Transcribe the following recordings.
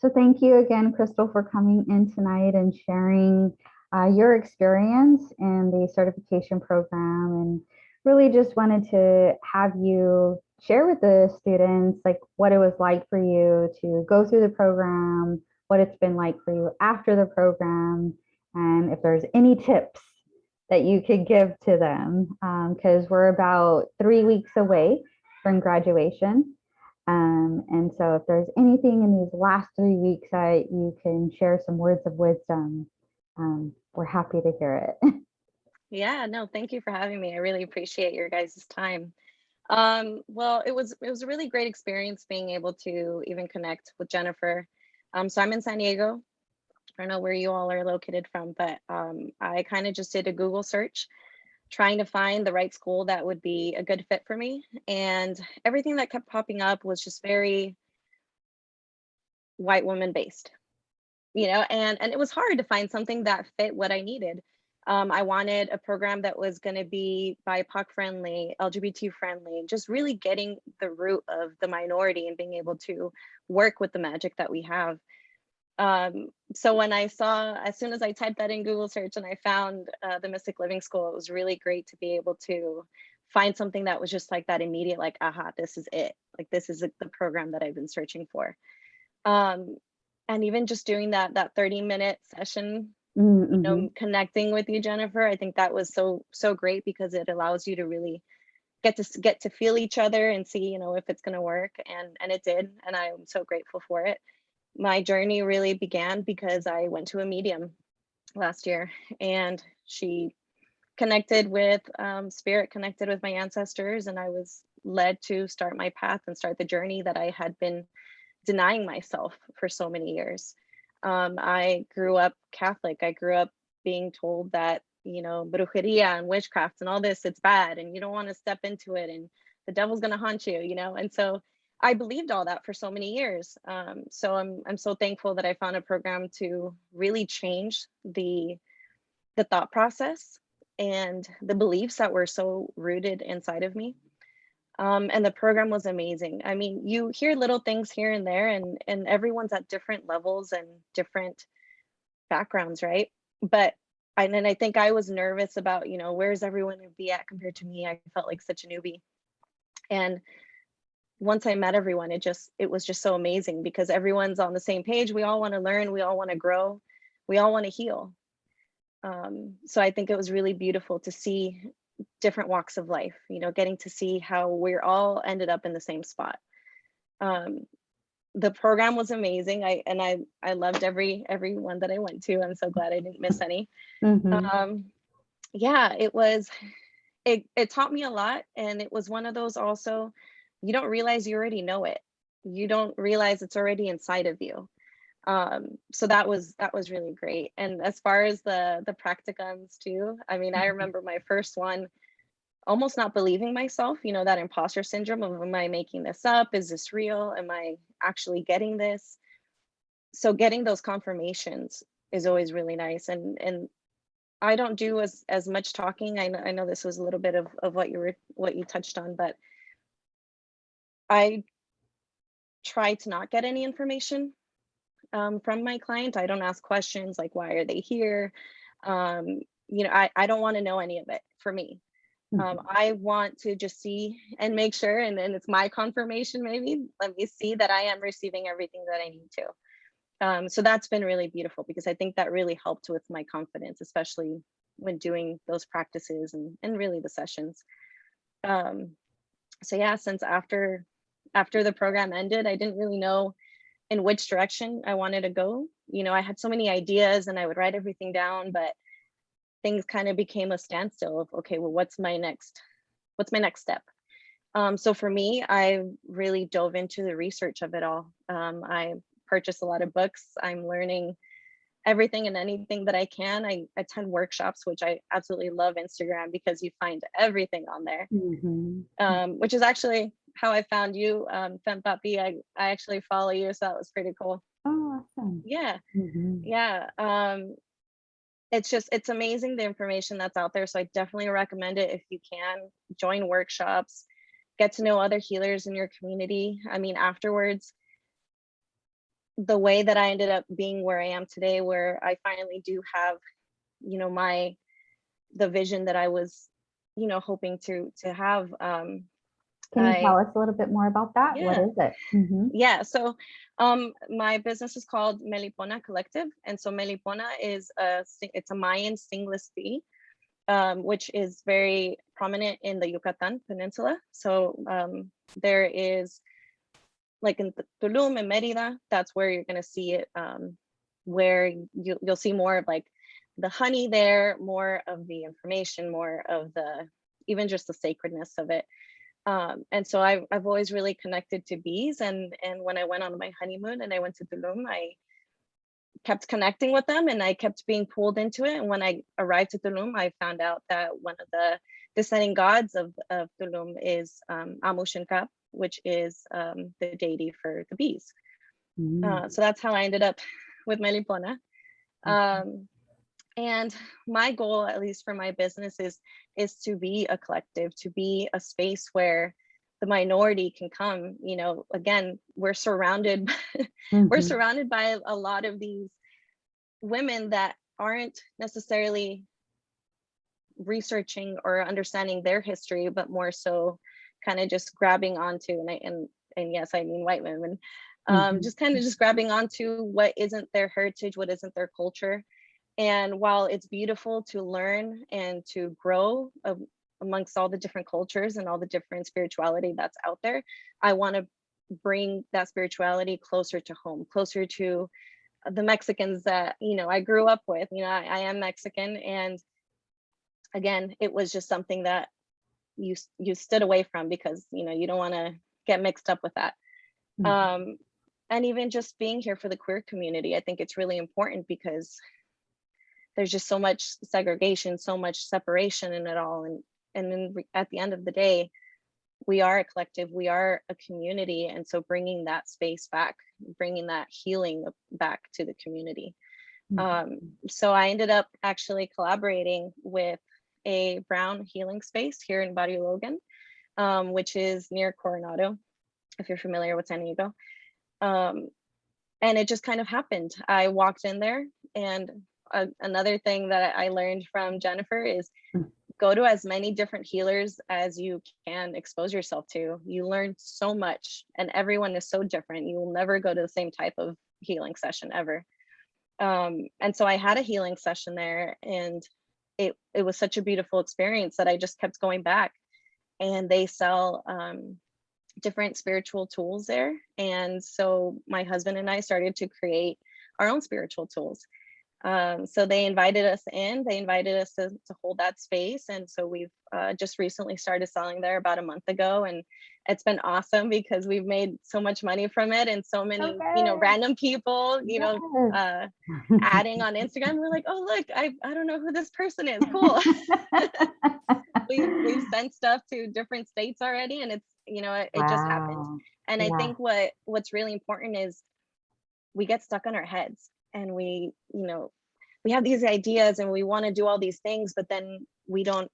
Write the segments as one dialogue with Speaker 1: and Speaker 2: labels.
Speaker 1: So thank you again, Crystal, for coming in tonight and sharing uh, your experience in the certification program and really just wanted to have you share with the students like what it was like for you to go through the program, what it's been like for you after the program, and if there's any tips that you could give to them because we're about three weeks away from graduation. Um, and so if there's anything in these last three weeks that you can share some words of wisdom, um, we're happy to hear it.
Speaker 2: Yeah, no, thank you for having me. I really appreciate your guys' time. Um, well, it was it was a really great experience being able to even connect with Jennifer. Um, so I'm in San Diego. I don't know where you all are located from, but um, I kind of just did a Google search trying to find the right school that would be a good fit for me. And everything that kept popping up was just very white woman based, you know, and, and it was hard to find something that fit what I needed. Um, I wanted a program that was going to be BIPOC friendly, LGBT friendly, just really getting the root of the minority and being able to work with the magic that we have. Um, so when I saw, as soon as I typed that in Google search and I found uh, the Mystic Living School, it was really great to be able to find something that was just like that immediate, like, aha, this is it. Like, this is the program that I've been searching for. Um, and even just doing that, that 30 minute session
Speaker 1: Mm -hmm.
Speaker 2: you know, connecting with you, Jennifer. I think that was so, so great because it allows you to really get to get to feel each other and see, you know, if it's going to work. And, and it did. And I'm so grateful for it. My journey really began because I went to a medium last year and she connected with um, spirit, connected with my ancestors. And I was led to start my path and start the journey that I had been denying myself for so many years. Um, I grew up Catholic. I grew up being told that, you know, brujeria and witchcraft and all this, it's bad and you don't want to step into it and the devil's going to haunt you, you know? And so I believed all that for so many years. Um, so I'm, I'm so thankful that I found a program to really change the, the thought process and the beliefs that were so rooted inside of me. Um, and the program was amazing. I mean, you hear little things here and there and, and everyone's at different levels and different backgrounds, right? But and then I think I was nervous about, you know, where's everyone to be at compared to me? I felt like such a newbie. And once I met everyone, it just, it was just so amazing because everyone's on the same page. We all want to learn, we all want to grow, we all want to heal. Um, so I think it was really beautiful to see different walks of life, you know, getting to see how we're all ended up in the same spot. Um, the program was amazing. I and I I loved every every one that I went to. I'm so glad I didn't miss any.
Speaker 1: Mm -hmm.
Speaker 2: Um, yeah, it was it it taught me a lot and it was one of those also you don't realize you already know it. You don't realize it's already inside of you. Um, so that was that was really great. And as far as the the practicums too, I mean, I remember my first one almost not believing myself, you know, that imposter syndrome of am I making this up? Is this real? Am I actually getting this? So getting those confirmations is always really nice. And and I don't do as as much talking. I know I know this was a little bit of, of what you were what you touched on, but I try to not get any information um, from my client. I don't ask questions like why are they here? Um, you know, I, I don't want to know any of it for me. Um,
Speaker 1: Mhm.
Speaker 2: I want to just see and make sure, and then it's my confirmation maybe, let me see that I am receiving everything that I need to. Um, so that's been really beautiful because I think that really helped with my confidence, especially when doing those practices and, and really the sessions. Um, so yeah, since after after the program ended, I didn't really know in which direction I wanted to go. You know, I had so many ideas and I would write everything down, but things kind of became a standstill of, okay, well, what's my next, what's my next step? Um, so for me, I really dove into the research of it all. Um, I purchased a lot of books. I'm learning everything and anything that I can. I attend workshops, which I absolutely love Instagram because you find everything on there,
Speaker 1: Mm -hmm.
Speaker 2: um, which is actually how I found you, um, Fempapi. I, I actually follow you, so that was pretty cool.
Speaker 1: Oh, awesome.
Speaker 2: Yeah,
Speaker 1: Mm -hmm.
Speaker 2: yeah. Um, it's just, it's amazing the information that's out there. So I definitely recommend it if you can join workshops, get to know other healers in your community. I mean, afterwards, the way that I ended up being where I am today, where I finally do have, you know, my the vision that I was, you know, hoping to to have. Um,
Speaker 1: Can you
Speaker 2: I-
Speaker 1: tell us a little bit more about that? What
Speaker 2: Yeah.
Speaker 1: is it? Mhm.
Speaker 2: yeah, so um, my business is called Melipona Collective, and so Melipona is a it's a Mayan stingless bee, um, which is very prominent in the Yucatan Peninsula. So um, there is like in Tulum and Merida, that's where you're gonna see it. Um, where you, you'll see more of like the honey there, more of the information, more of the even just the sacredness of it um, and so I've, I've always really connected to bees and and when I went on my honeymoon and I went to Tulum, I kept connecting with them and I kept being pulled into it. And when I arrived to Tulum, I found out that one of the descending gods of, of Tulum is um, Amushinkap, which is um, the deity for the bees.
Speaker 1: Mm.
Speaker 2: Uh, so that's how I ended up with Melipona. Um, and my goal, at least for my business, is is to be a collective, to be a space where the minority can come. You know, again, we're surrounded we're
Speaker 1: Mhm.
Speaker 2: surrounded by a lot of these women that aren't necessarily researching or understanding their history, but more so kind of just grabbing onto and I, and and yes, I mean white women, um,
Speaker 1: Mhm.
Speaker 2: just kind of just grabbing onto what isn't their heritage, what isn't their culture. And while it's beautiful to learn and to grow um, amongst all the different cultures and all the different spirituality that's out there, I want to bring that spirituality closer to home, closer to the Mexicans that you know I grew up with. You know, I, I am Mexican, and again, it was just something that you you stood away from because you know you don't want to get mixed up with that.
Speaker 1: Mhm.
Speaker 2: Um, and even just being here for the queer community, I think it's really important because there's just so much segregation, so much separation in it all, and and then at the end of the day, we are a collective, we are a community, and so bringing that space back, bringing that healing back to the community.
Speaker 1: Mhm.
Speaker 2: Um, so I ended up actually collaborating with a brown healing space here in Barrio Logan, um, which is near Coronado, if you're familiar with San Diego. Um, and it just kind of happened. I walked in there, and another thing that I learned from Jennifer is
Speaker 1: Mm.
Speaker 2: go to as many different healers as you can expose yourself to. You learn so much, and everyone is so different. You will never go to the same type of healing session ever um and so i had a healing session there and it it was such a beautiful experience that i just kept going back and they sell um different spiritual tools there and so my husband and i started to create our own spiritual tools um so they invited us in they invited us to, to hold that space and so we've uh, just recently started selling there about a month ago and it's been awesome because we've made so much money from it and so many you know random people you know uh adding on Instagram. We're like, oh look, I I don't know who this person is. Cool. we we've sent stuff to different states already, and it's you know it, it just happened.
Speaker 1: Wow.
Speaker 2: And I think what what's really important is we get stuck on our heads, and we you know we have these ideas and we want to do all these things, but then we don't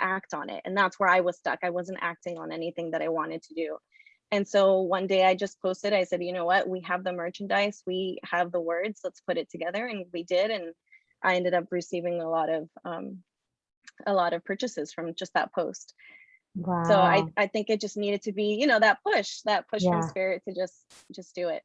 Speaker 2: act on it. And that's where I was stuck. I wasn't acting on anything that I wanted to do. And so one day I just posted, I said, you know what, we have the merchandise, we have the words, let's put it together. And we did. And I ended up receiving a lot of um, a lot of purchases from just that post.
Speaker 1: Wow.
Speaker 2: So I, I think it just needed to be, you know, that push, that push
Speaker 1: Yeah.
Speaker 2: from spirit to just just do it.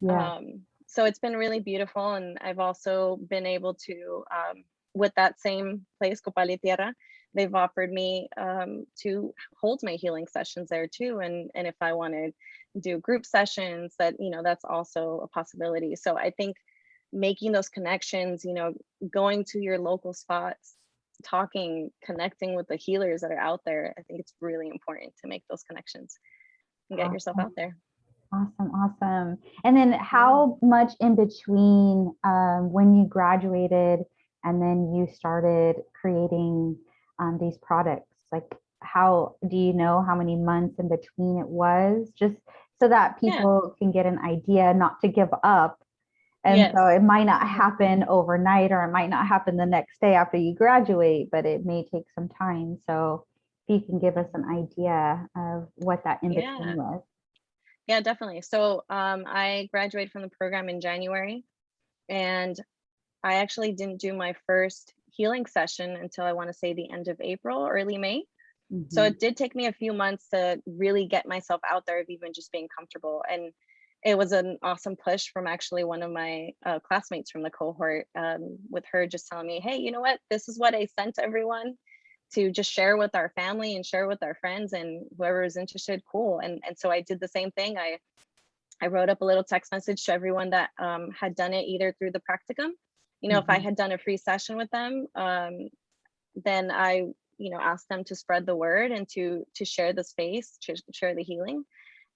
Speaker 1: yeah.
Speaker 2: Um, so it's been really beautiful. And I've also been able to, um, with that same place, Copal y Tierra, they've offered me um, to hold my healing sessions there too. And, and if I want to do group sessions that, you know, that's also a possibility. So I think making those connections, you know, going to your local spots, talking, connecting with the healers that are out there, I think it's really important to make those connections and get yourself out there.
Speaker 1: Awesome, awesome. And then how much in between um, when you graduated and then you started creating um, these products? Like how do you know how many months in between it was? Just so that
Speaker 2: Yeah.
Speaker 1: people can get an idea not to give up. And
Speaker 2: Yes.
Speaker 1: so it might not happen overnight or it might not happen the next day after you graduate, but it may take some time. So if you can give us an idea of what that in between
Speaker 2: Yeah.
Speaker 1: was.
Speaker 2: Yeah, definitely. So um, I graduated from the program in January, and I actually didn't do my first healing session until I want to say the end of April, early May. So
Speaker 1: Mhm.
Speaker 2: it did take me a few months to really get myself out there of even just being comfortable. And it was an awesome push from actually one of my uh, classmates from the cohort um, with her just telling me, hey, you know what? This is what I sent everyone to just share with our family and share with our friends and whoever is interested, cool. And, and so I did the same thing. I, I wrote up a little text message to everyone that um, had done it either through the practicum. You know, if I
Speaker 1: Mhm.
Speaker 2: had done a free session with them, um, then I you know ask them to spread the word and to to share the space to share the healing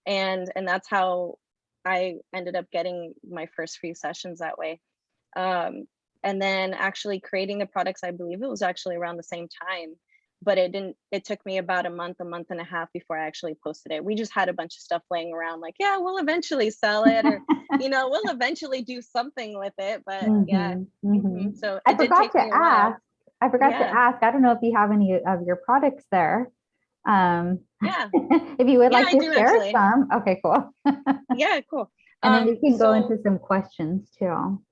Speaker 2: and and that's how i ended up getting my first free sessions that way um and then actually creating the products i believe it was actually around the same time but it didn't it took me about a month a month and a half before i actually posted it we just had a bunch of stuff laying around like yeah we'll eventually sell it or you know we'll eventually do something with it but yeah
Speaker 1: Mhm, mhm.
Speaker 2: mhm. so
Speaker 1: I
Speaker 2: did
Speaker 1: forgot
Speaker 2: take
Speaker 1: to ask. I forgot to ask. I don't know if you have any of your products there. Um,
Speaker 2: yeah
Speaker 1: if you would
Speaker 2: Yeah,
Speaker 1: like
Speaker 2: I
Speaker 1: to
Speaker 2: do
Speaker 1: share
Speaker 2: actually.
Speaker 1: some, okay, cool.
Speaker 2: yeah cool
Speaker 1: And then we
Speaker 2: Um,
Speaker 1: can go into some questions too.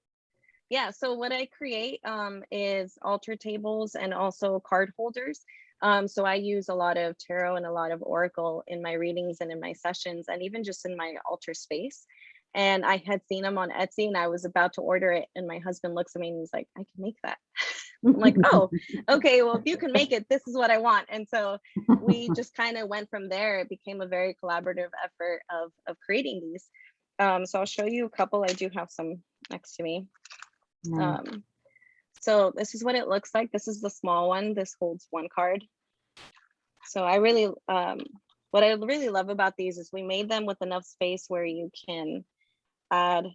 Speaker 2: Yeah so what i create um, is altar tables and also card holders. Um, so i use a lot of tarot and a lot of oracle in my readings and in my sessions and even just in my altar space. And i had seen them on etsy and i was about to order it and my husband looks at me and he's like i can make that. I'm like oh okay well if you can make it this is what i want. And so we just kind of went from there. It became a very collaborative effort of of creating these. Um, so i'll show you a couple. I do have some next to me
Speaker 1: Nice.
Speaker 2: um, so this is what it looks like. This is the small one. This holds one card. So I really, um, what I really love about these is we made them with enough space where you can add,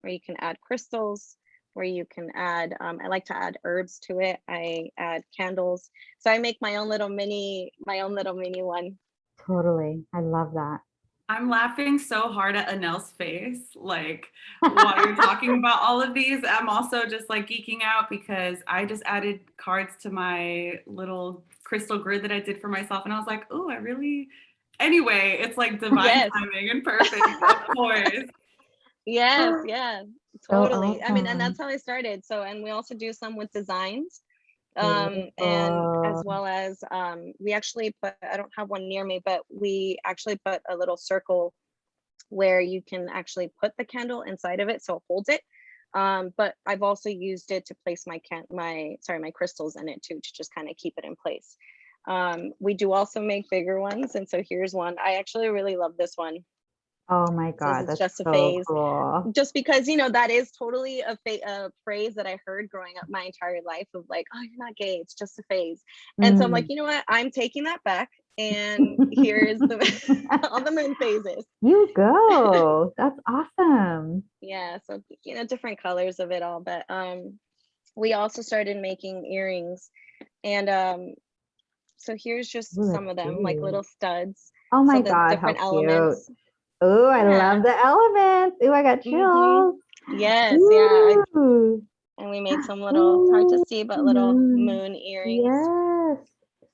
Speaker 2: where you can add crystals, where you can add, um, I like to add herbs to it. I add candles. So I make my own little mini, my own little mini one.
Speaker 1: Totally. I love that.
Speaker 3: I'm laughing so hard at Anel's face, like while you're talking about all of these. I'm also just like geeking out because I just added cards to my little crystal grid that I did for myself, and I was like, oh, I really. Anyway, it's like divine
Speaker 2: Yes.
Speaker 3: timing and perfect, of course.
Speaker 2: Yes, yeah,
Speaker 1: so
Speaker 2: totally. I mean, and that's how I started. So, and we also do some with designs. Um, and as well as um, we actually put, I don't have one near me, but we actually put a little circle where you can actually put the candle inside of it so it holds it. Um, but I've also used it to place my can my sorry, my crystals in it too, to just kind of keep it in place. Um, we do also make bigger ones. And so here's one. I actually really love this one.
Speaker 1: Oh my God,
Speaker 2: it's
Speaker 1: that's
Speaker 2: just a
Speaker 1: so
Speaker 2: phase.
Speaker 1: cool.
Speaker 2: just because you know that is totally a, a phrase that I heard growing up my entire life of like, oh, you're not gay, it's just a phase. And so I'm like,
Speaker 1: Mm.
Speaker 2: you know what? I'm taking that back, and here's the all the moon phases.
Speaker 1: You go. That's awesome.
Speaker 2: Yeah, so you know different colors of it all, but um, we also started making earrings, and um, so here's just
Speaker 1: Ooh,
Speaker 2: some of them, like little studs.
Speaker 1: Oh my
Speaker 2: so
Speaker 1: God, how
Speaker 2: different
Speaker 1: cute. Oh, I
Speaker 2: Yeah.
Speaker 1: love the elements. Oh, I got
Speaker 2: Mhm.
Speaker 1: chills.
Speaker 2: Yes, yeah. I- And we made some little, it's hard to see, but little
Speaker 1: moon.
Speaker 2: moon earrings.
Speaker 1: Yes.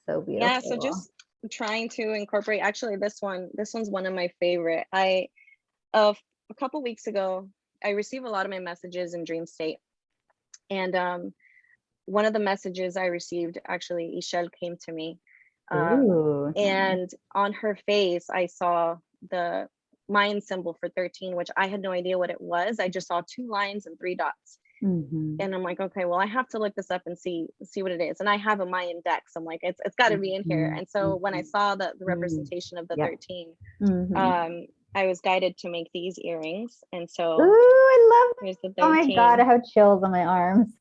Speaker 1: So beautiful.
Speaker 2: yeah so just trying to incorporate actually this one this one's one of my favorite i uh, a couple weeks ago i receive a lot of my messages in dream state and um one of the messages i received actually Ixchel came to me um, and on her face i saw the mayan symbol for 13 which i had no idea what it was i just saw two lines and three dots
Speaker 1: Mhm.
Speaker 2: and I'm like, okay, well, I have to look this up and see see what it is. And I have a Mayan dex. I'm like, it's it's got to be in here.
Speaker 1: Mhm,
Speaker 2: And so when I
Speaker 1: mhm.
Speaker 2: saw the, the
Speaker 1: Mm.
Speaker 2: representation of the
Speaker 1: Yeah.
Speaker 2: 13,
Speaker 1: Mhm.
Speaker 2: um, I was guided to make these earrings. And
Speaker 1: Ooh,
Speaker 2: so
Speaker 1: I love
Speaker 2: here's the 13.
Speaker 1: Oh my God, I have chills on my arms.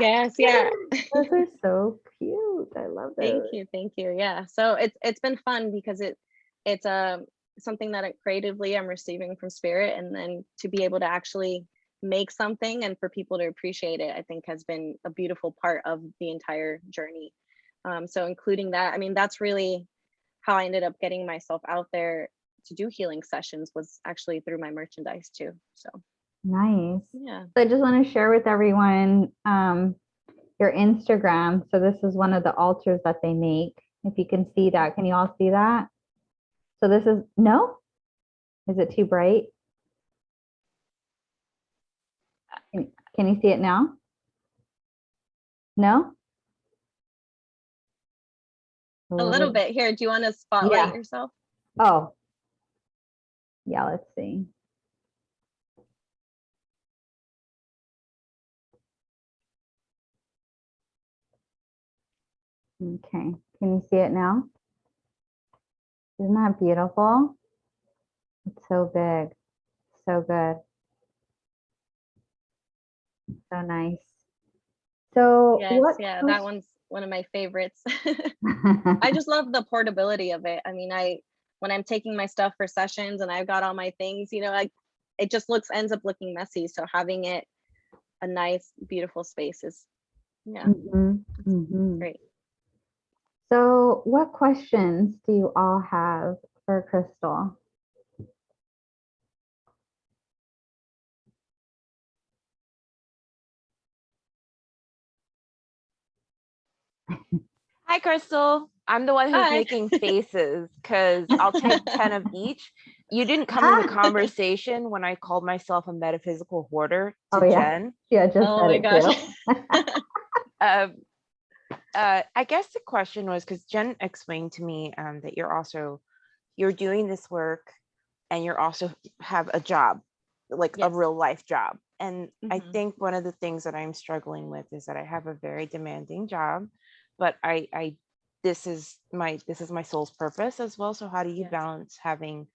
Speaker 2: yes, yeah.
Speaker 1: Those are so cute. I love those.
Speaker 2: thank you, thank you. Yeah. So it's it's been fun because it it's um something that I, creatively I'm receiving from spirit, and then to be able to actually make something and for people to appreciate it, I think has been a beautiful part of the entire journey. Um, so including that, I mean, that's really how I ended up getting myself out there to do healing sessions was actually through my merchandise too. So
Speaker 1: Nice.
Speaker 2: yeah.
Speaker 1: So I just want to share with everyone um, your Instagram. So this is one of the altars that they make. If you can see that, can you all see that? So this is, no? Is it too bright? Can can you see it now? No?
Speaker 2: A little bit here. Do you want to spotlight
Speaker 1: Yeah.
Speaker 2: yourself?
Speaker 1: Oh. Yeah, let's see. Okay, can you see it now? Isn't that beautiful? It's so big, so good. So nice. So
Speaker 2: Yes,
Speaker 1: what?
Speaker 2: yeah, that one's one of my favorites. I just love the portability of it. I mean, I when I'm taking my stuff for sessions and I've got all my things, you know, like it just looks ends up looking messy. So having it a nice, beautiful space is yeah,
Speaker 1: Mhm, mhm.
Speaker 2: great.
Speaker 1: So what questions do you all have for Crystal?
Speaker 4: Hi, Crystal. I'm the one who's
Speaker 2: Hi.
Speaker 4: making faces because I'll take 10 of each. You didn't come in the
Speaker 1: Ah.
Speaker 4: conversation when I called myself a metaphysical hoarder to
Speaker 1: Oh, yeah.
Speaker 4: Jen.
Speaker 1: Yeah, just
Speaker 2: Oh
Speaker 1: said
Speaker 2: my
Speaker 1: it
Speaker 2: gosh.
Speaker 1: too.
Speaker 4: Um, uh, I guess the question was because Jen explained to me um, that you're also you're doing this work and you're also have a job, like
Speaker 2: Yes.
Speaker 4: a real life job. And I
Speaker 2: Mhm.
Speaker 4: think one of the things that I'm struggling with is that I have a very demanding job, but I I this is my this is my soul's purpose as well. So how do you
Speaker 2: Yes.
Speaker 4: balance having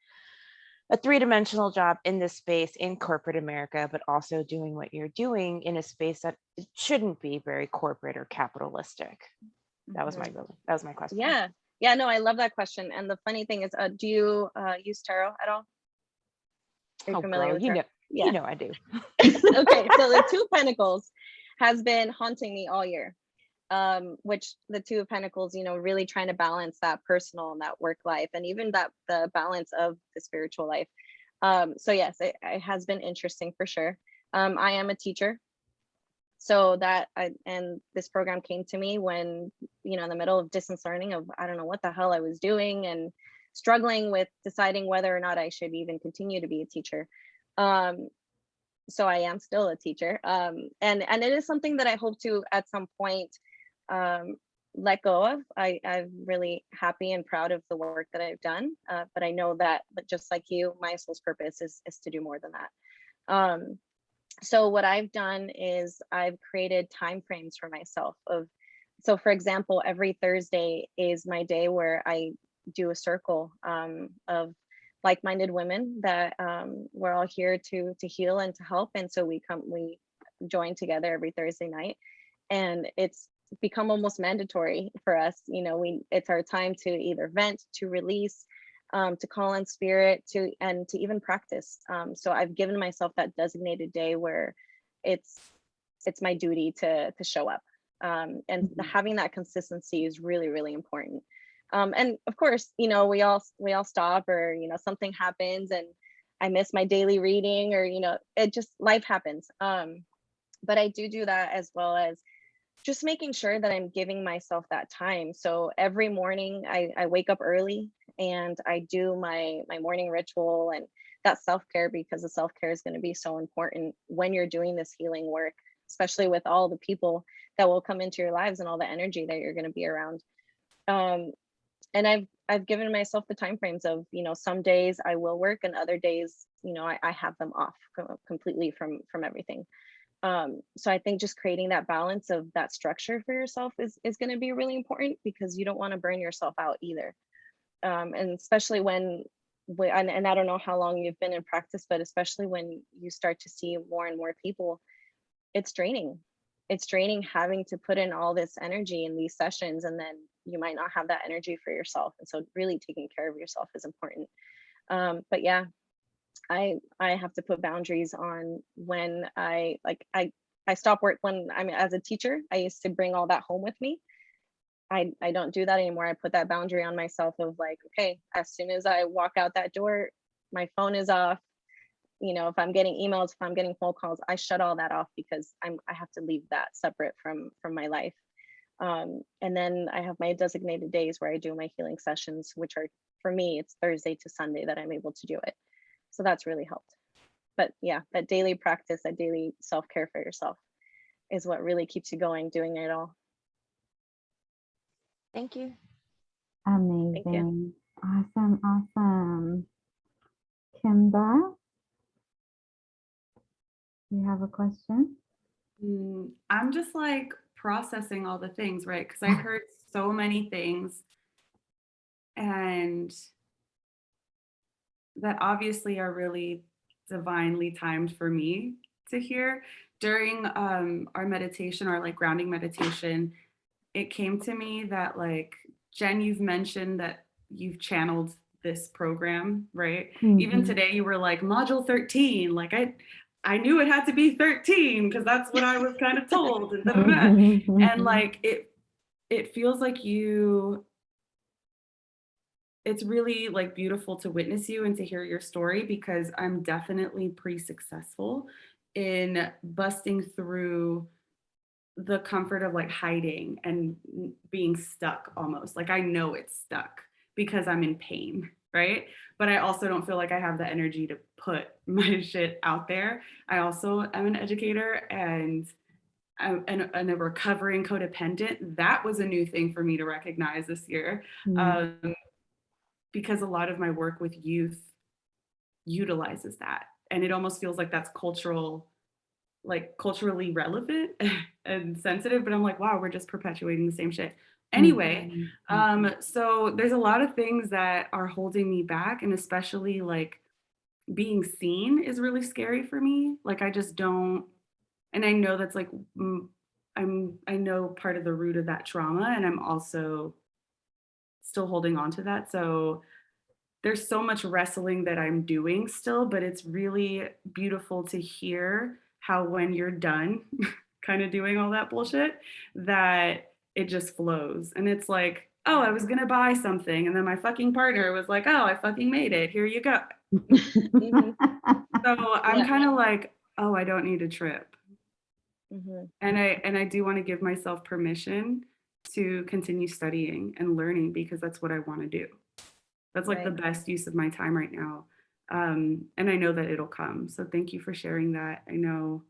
Speaker 4: a three-dimensional job in this space in corporate America, but also doing what you're doing in a space that shouldn't be very corporate or capitalistic. That was my
Speaker 2: Mhm.
Speaker 4: that was my question.
Speaker 2: Yeah. Yeah, no, I love that question. And the funny thing is, uh, do you uh, use tarot at all? Are you
Speaker 4: Oh,
Speaker 2: familiar
Speaker 4: girl,
Speaker 2: with
Speaker 4: you
Speaker 2: tarot?
Speaker 4: know, you know I do.
Speaker 2: okay, so the two pentacles has been haunting me all year. Um, which the two of pentacles, you know, really trying to balance that personal and that work life, and even that the balance of the spiritual life. Um, so yes, it, it has been interesting for sure. Um, I am a teacher, so that I, and this program came to me when you know in the middle of distance learning of I don't know what the hell I was doing and struggling with deciding whether or not I should even continue to be a teacher. Um, so I am still a teacher. Um, and and it is something that I hope to at some point um, let go of. I, I'm really happy and proud of the work that I've done. Uh, but I know that, but just like you, my soul's purpose is is to do more than that. Um, so what I've done is I've created time frames for myself of so for example, every Thursday is my day where I do a circle um, of like-minded women that um, we're all here to to heal and to help and so we come we join together every thursday night and it's become almost mandatory for us you know we it's our time to either vent to release um, to call on spirit to and to even practice. Um, so i've given myself that designated day where it's it's my duty to to show up. Um, and
Speaker 1: Mhm.
Speaker 2: having that consistency is really really important. Um, and of course you know we all we all stop or you know something happens and i miss my daily reading or you know it just life happens. Um, but i do do that as well as just making sure that i'm giving myself that time so every morning i, I wake up early and i do my my morning ritual and that self-care because the self-care is going to be so important when you're doing this healing work especially with all the people that will come into your lives and all the energy that you're going to be around um, and I've I've given myself the time frames of you know some days I will work and other days you know I, I have them off completely from from everything. Um, so I think just creating that balance of that structure for yourself is is going to be really important because you don't want to burn yourself out either. Um, and especially when and, and I don't know how long you've been in practice, but especially when you start to see more and more people, it's draining. It's draining having to put in all this energy in these sessions and then you might not have that energy for yourself. And so really taking care of yourself is important. Um, but yeah, I I have to put boundaries on when I like I I stop work when I'm as a teacher. I used to bring all that home with me. I I don't do that anymore. I put that boundary on myself of like, okay, as soon as I walk out that door, my phone is off. You know, if I'm getting emails, if I'm getting phone calls, I shut all that off because I'm I have to leave that separate from from my life. Um, and then I have my designated days where I do my healing sessions, which are for me, it's Thursday to Sunday that I'm able to do it. So that's really helped. But yeah, that daily practice, that daily self care for yourself is what really keeps you going, doing it all.
Speaker 4: Thank you.
Speaker 1: Amazing. Awesome, awesome. Kimba? You have a question?
Speaker 3: Mm, I'm just like processing all the things, right? Because I heard so many things and that obviously are really divinely timed for me to hear. During um, our meditation, our like grounding meditation, it came to me that like, Jen, you've mentioned that you've channeled this program, right? Even
Speaker 1: Mhm.
Speaker 3: today you were like module 13, like I, I knew it had to be 13 because that's what I was kind of told. And, da, da. and like it, it feels like you, it's really like beautiful to witness you and to hear your story because I'm definitely pretty successful in busting through the comfort of like hiding and being stuck almost. Like I know it's stuck because I'm in pain, right? But I also don't feel like I have the energy to put my shit out there. I also am an educator and I'm and, and a recovering codependent. That was a new thing for me to recognize this year
Speaker 1: Mm,
Speaker 3: um, because a lot of my work with youth utilizes that. And it almost feels like that's cultural like culturally relevant and sensitive but i'm like wow we're just perpetuating the same shit. Anyway
Speaker 1: mhm,
Speaker 3: um so there's a lot of things that are holding me back and especially like being seen is really scary for me. Like i just don't and i know that's like i'm i know part of the root of that trauma and i'm also still holding on to that. So there's so much wrestling that i'm doing still but it's really beautiful to hear how when you're done kind of doing all that bullshit that it just flows. And it's like oh i was going to buy something and then my fucking partner was like oh i fucking made it. Here you go
Speaker 2: Mhm,
Speaker 3: so i'm
Speaker 2: Yeah.
Speaker 3: kind of like oh i don't need a trip.
Speaker 2: Mhm.
Speaker 3: and i and i do want to give myself permission to continue studying and learning because that's what i want to do. That's like the best use of my time right now. Um and i know that it'll come. So thank you for sharing that. I know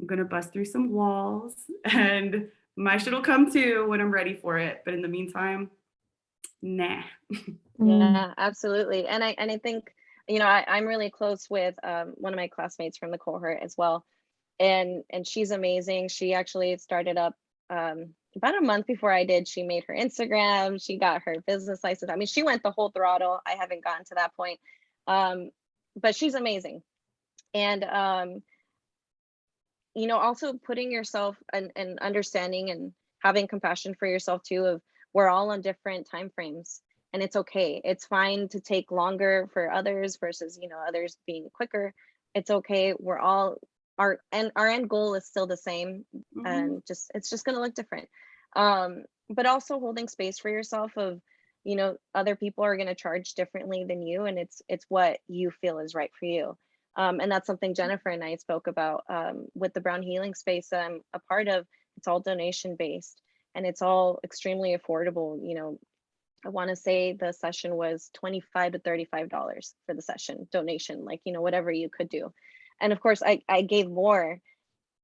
Speaker 3: i'm gonna bust through some walls and my shit'll come too when i'm ready for it. But in the meantime nah.
Speaker 1: Mm,
Speaker 2: Yeah, absolutely. And I and I think, you know, I, I'm really close with um, one of my classmates from the cohort as well. And and she's amazing. She actually started up um, about a month before I did. She made her Instagram, she got her business license. I mean, she went the whole throttle. I haven't gotten to that point. Um, but she's amazing. And um, you know, also putting yourself and, and understanding and having compassion for yourself too of we're all on different time frames and it's okay. It's fine to take longer for others versus, you know, others being quicker. It's okay. We're all our and our end goal is still the same
Speaker 3: Mhm.
Speaker 2: and just it's just going to look different. Um but also holding space for yourself of you know other people are going to charge differently than you and it's it's what you feel is right for you. Um, and that's something Jennifer and I spoke about um, with the Brown Healing Space that I'm a part of. It's all donation based and it's all extremely affordable. You know, I want to say the session was 25 to 35 dollars for the session donation, like you know whatever you could do. And of course, I I gave more,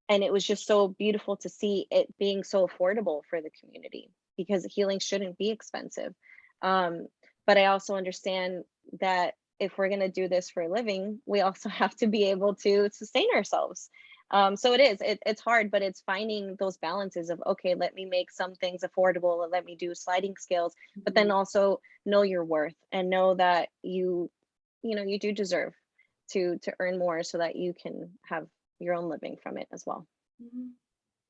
Speaker 2: and it was just so beautiful to see it being so affordable for the community because healing shouldn't be expensive. Um, but I also understand that if we're going to do this for a living, we also have to be able to sustain ourselves. Um, so it is, it, it's hard, but it's finding those balances of, okay, let me make some things affordable and let me do sliding scales, but then also know your worth and know that you, you know, you do deserve to, to earn more so that you can have your own living from it as well.
Speaker 3: Mhm.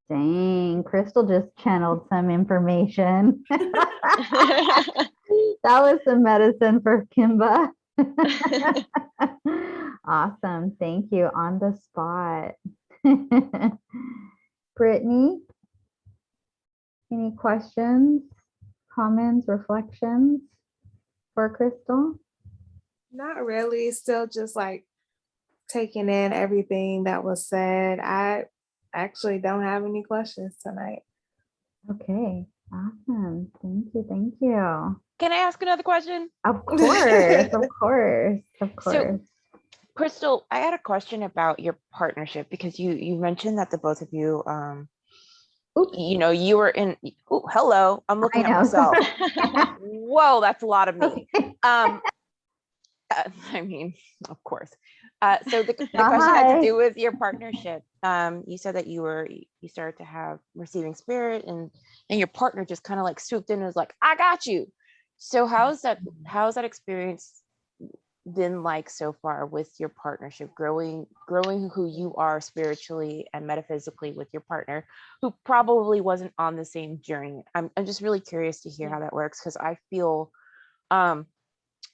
Speaker 1: Dang, Crystal just channeled some information. that was some medicine for Kimba. awesome. Thank you. On the spot. Brittany, any questions, comments, reflections for Crystal?
Speaker 5: Not really. Still just like taking in everything that was said. I actually don't have any questions tonight.
Speaker 1: Okay, awesome. Thank you, thank you.
Speaker 4: Can I ask another question?
Speaker 1: Of course, of course, of
Speaker 4: So-
Speaker 1: course.
Speaker 4: Crystal, I had a question about your partnership because you you mentioned that the both of you um
Speaker 1: Oops.
Speaker 4: you know you were in oh hello I'm looking at
Speaker 1: know.
Speaker 4: myself whoa that's a lot of me um I mean of course uh so the, the question had to do with your partnership. Um you said that you were you started to have receiving spirit and and your partner just kind of like swooped in and was like I got you. So how's that how's that experience been like so far with your partnership growing growing who you are spiritually and metaphysically with your partner who probably wasn't on the same journey? I'm, I'm just really curious to hear how that works because i feel um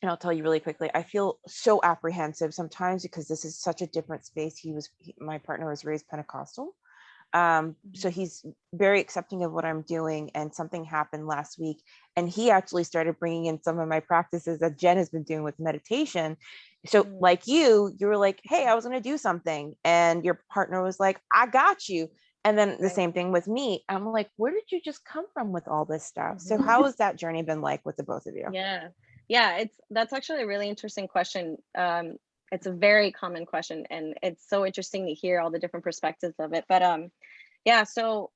Speaker 4: and i'll tell you really quickly i feel so apprehensive sometimes because this is such a different space. He was he- my partner was raised pentecostal um so he's very accepting of what i'm doing and something happened last week and he actually started bringing in some of my practices that jen has been doing with meditation. So
Speaker 2: Mm.
Speaker 4: like you you were like hey i was going to do something and your partner was like i got you. And then the same thing with me. I'm like where did you just come from with all this stuff? So
Speaker 2: Mhm.
Speaker 4: how has that journey been like with the both of you?
Speaker 2: Yeah. Yeah, it's that's actually a really interesting question. Um, it's a very common question and it's so interesting to hear all the different perspectives of it. But um yeah, so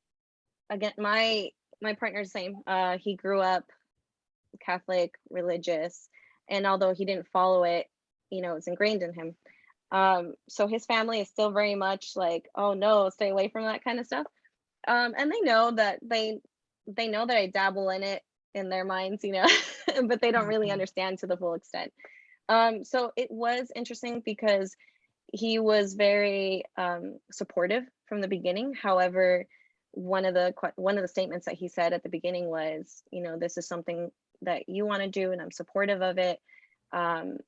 Speaker 2: again, my my partner's same. Uh he grew up Catholic, religious, and although he didn't follow it, you know, it's ingrained in him. Um, so his family is still very much like, oh no, stay away from that kind of stuff. Um, and they know that they they know that I dabble in it in their minds, you know, but they don't really
Speaker 1: Mhm.
Speaker 2: understand to the full extent. Um, so it was interesting because he was very um, supportive from the beginning. However, one of the one of the statements that he said at the beginning was, you know, this is something that you want to do, and I'm supportive of it, um,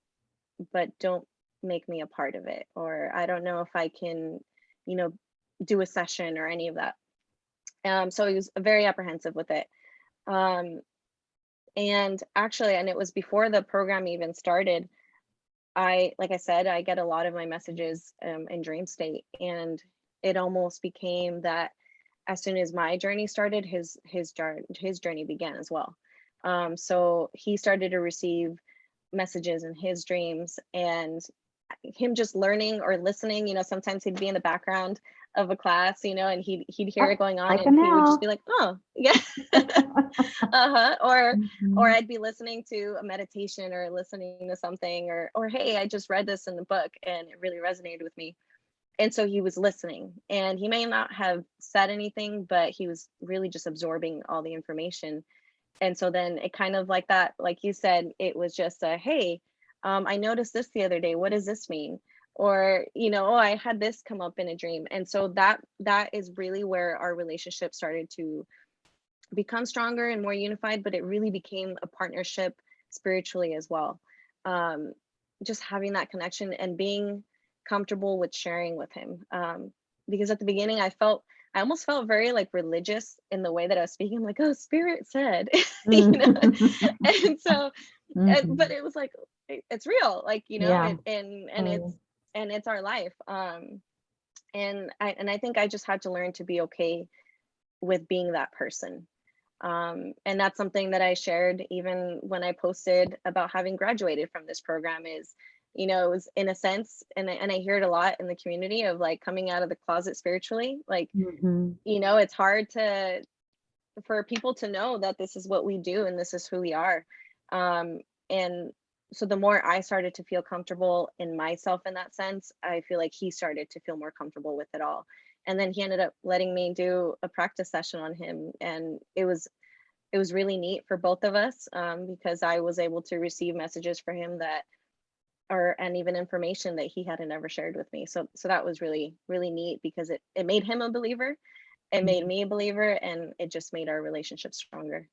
Speaker 2: but don't make me a part of it, or I don't know if I can, you know, do a session or any of that. Um, so he was very apprehensive with it. Um, and actually, and it was before the program even started. I, like I said, I get a lot of my messages um, in dream state, and it almost became that as soon as my journey started, his his journey his journey began as well. Um, so he started to receive messages in his dreams, and him just learning or listening. You know, sometimes he'd be in the background of a class, you know, and he'd he'd hear
Speaker 1: Oh,
Speaker 2: it going on,
Speaker 1: like
Speaker 2: and he would just be like, "Oh, yeah," uh-huh, or or
Speaker 1: Mhm.
Speaker 2: I'd be listening to a meditation or listening to something or or hey, I just read this in the book and it really resonated with me. And so he was listening and he may not have said anything, but he was really just absorbing all the information. And so then it kind of like that, like you said, it was just a hey, um, I noticed this the other day. What does this mean? Or, you know, oh, I had this come up in a dream. And so that that is really where our relationship started to become stronger and more unified, but it really became a partnership spiritually as well. Um, just having that connection and being comfortable with sharing with him. Um, because at the beginning, I felt, I almost felt very like religious in the way that I was speaking. I'm like, oh, spirit said, you know? and so, and-
Speaker 1: Mhm.
Speaker 2: but it was like, it- it's real, like, you know,
Speaker 1: Yeah.
Speaker 2: it, and, and it's. And it's our life. Um, and I, and I think I just had to learn to be okay with being that person um, and that's something that i shared even when i posted about having graduated from this program is you know it was in a sense and I, and I hear it a lot in the community of like coming out of the closet spiritually like
Speaker 1: Mhm.
Speaker 2: you know it's hard to for people to know that this is what we do and this is who we are um, and so the more i started to feel comfortable in myself in that sense i feel like he started to feel more comfortable with it all. And then he ended up letting me do a practice session on him and it was it was really neat for both of us um, because i was able to receive messages for him that or and even information that he hadn't ever shared with me. So so that was really really neat because it it made him a believer it made me a believer and it just made our relationship stronger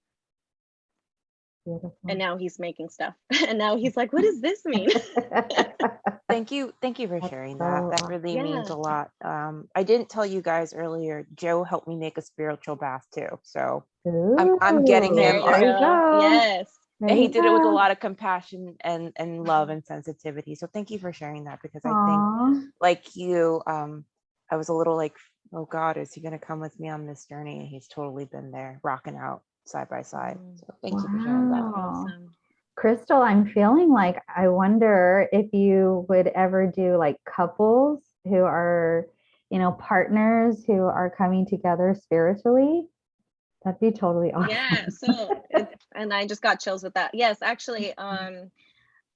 Speaker 1: Beautiful.
Speaker 2: and now he's making stuff. And now he's like what does this mean?
Speaker 4: Thank you thank you for
Speaker 1: That's
Speaker 4: sharing
Speaker 1: so
Speaker 4: that. That really means a lot. Um i didn't tell you guys earlier joe helped me make a spiritual bath too so I'm- I'm getting
Speaker 2: there.
Speaker 4: him
Speaker 2: you
Speaker 1: There
Speaker 2: go.
Speaker 1: Go.
Speaker 2: yes.
Speaker 1: There
Speaker 4: and he
Speaker 1: you
Speaker 4: did it with a lot of compassion and and love and sensitivity. So thank you for sharing that because i think like you um i was a little like oh God, is he going to come with me on this journey? And he's totally been there, rocking out side by side.
Speaker 2: Mm.
Speaker 4: So thank you for sharing that.
Speaker 1: Wow.
Speaker 2: Awesome.
Speaker 1: Crystal, I'm feeling like I wonder if you would ever do like couples who are, you know, partners who are coming together spiritually. That'd be totally awesome.
Speaker 2: Yeah, so and I just got chills with that. Yes, actually, um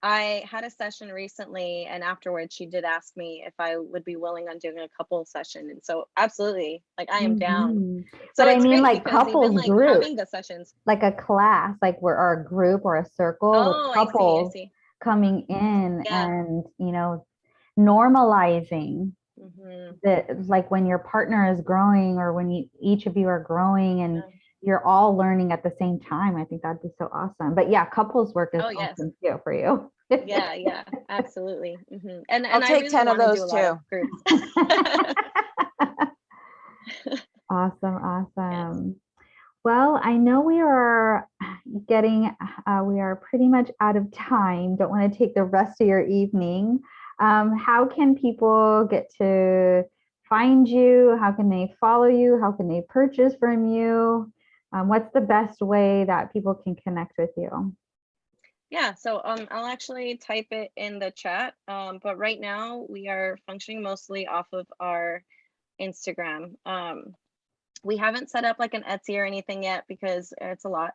Speaker 2: I had a session recently and afterwards she did ask me if I would be willing on doing a couple session. And so absolutely, like I am down.
Speaker 1: Mhm.
Speaker 2: So
Speaker 1: But I mean, like,
Speaker 2: even,
Speaker 1: couples
Speaker 2: like
Speaker 1: group.
Speaker 2: the sessions.
Speaker 1: Like a class, like we're or a group or a circle
Speaker 2: Oh,
Speaker 1: with
Speaker 2: I see, I
Speaker 1: couples
Speaker 2: see.
Speaker 1: coming in
Speaker 2: Yeah.
Speaker 1: and, you know, normalizing
Speaker 2: Mhm.
Speaker 1: that like when your partner is growing or when you each of you are growing and
Speaker 2: Yeah.
Speaker 1: you're all learning at the same time i think that'd be so awesome but yeah couples work is
Speaker 2: Oh, yes.
Speaker 1: awesome too for you
Speaker 2: Yeah, yeah, absolutely. Mhm. And
Speaker 4: I'll
Speaker 2: and I
Speaker 4: take
Speaker 2: really
Speaker 4: 10 of those
Speaker 2: lot of groups.
Speaker 1: awesome awesome well i know we are getting uh, we are pretty much out of time don't want to take the rest of your evening um, how can people get to find you how can they follow you how can they purchase from you um, what's the best way that people can connect with you
Speaker 2: Yeah, so um, I'll actually type it in the chat. Um, but right now we are functioning mostly off of our Instagram. Um, we haven't set up like an Etsy or anything yet because it's a lot.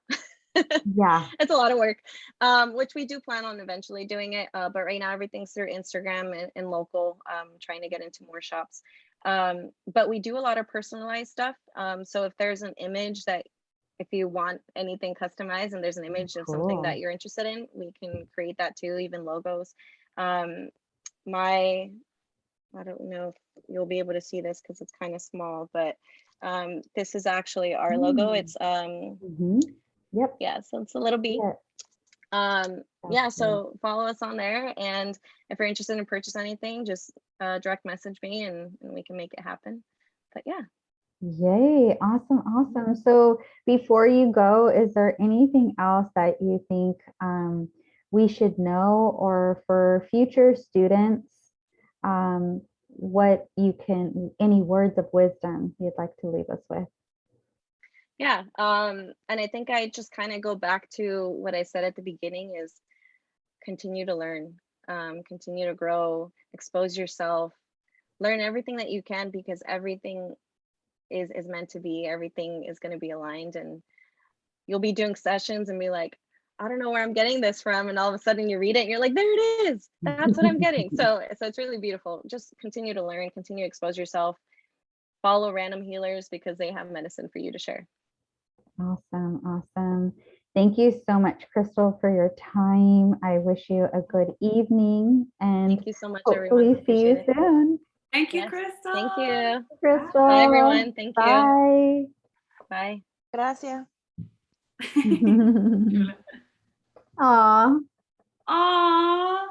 Speaker 1: yeah
Speaker 2: it's a lot of work, um, which we do plan on eventually doing it. Uh, but right now everything's through Instagram and, and local, um, trying to get into more shops. Um, but we do a lot of personalized stuff. Um, so if there's an image that if you want anything customized and there's an image of something that you're interested in, we can create that too, even logos. Um, my, I don't know if you'll be able to see this because it's kind of small, but um, this is actually our logo.
Speaker 1: Mm.
Speaker 2: It's um,
Speaker 1: Mhm. yep
Speaker 2: yeah, so it's a little bee.
Speaker 1: yeah.
Speaker 2: Um, yeah, so follow us on there. And if you're interested in purchase anything, just uh, direct message me and, and we can make it happen. But yeah.
Speaker 1: Yay, awesome, awesome. So before you go, is there anything else that you think um, we should know or for future students, um, what you can, any words of wisdom you'd like to leave us with?
Speaker 2: Yeah. Um, and I think I just kind of go back to what I said at the beginning is continue to learn, um, continue to grow, expose yourself, learn everything that you can because everything is is meant to be, everything is going to be aligned and you'll be doing sessions and be like, I don't know where I'm getting this from. And all of a sudden you read it and you're like, there it is. That's what I'm getting. So so it's really beautiful. Just continue to learn, continue to expose yourself, follow random healers because they have medicine for you to share.
Speaker 1: Awesome, awesome. Thank you so much, Crystal, for your time. I wish you a good evening and
Speaker 2: Thank you so much, everyone.
Speaker 1: hopefully see you
Speaker 2: it.
Speaker 1: soon.
Speaker 3: Thank you,
Speaker 2: Yes,
Speaker 3: Crystal.
Speaker 2: Thank you.
Speaker 1: Crystal.
Speaker 2: Bye, everyone. Thank you.
Speaker 1: Bye.
Speaker 2: Bye.
Speaker 4: Gracias.
Speaker 1: Aw.
Speaker 3: Aw.